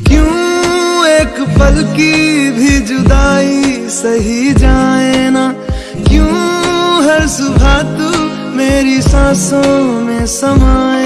क्यों एक पल की भी जुदाई सही जाए ना? क्यों हर सुबह तू मेरी सांसों में समाए?